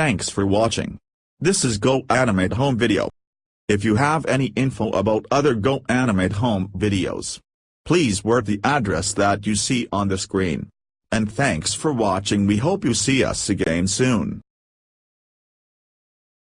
Thanks for watching. This is Go Animate Home Video. If you have any info about other Go Animate Home videos, please word the address that you see on the screen. And thanks for watching we hope you see us again soon.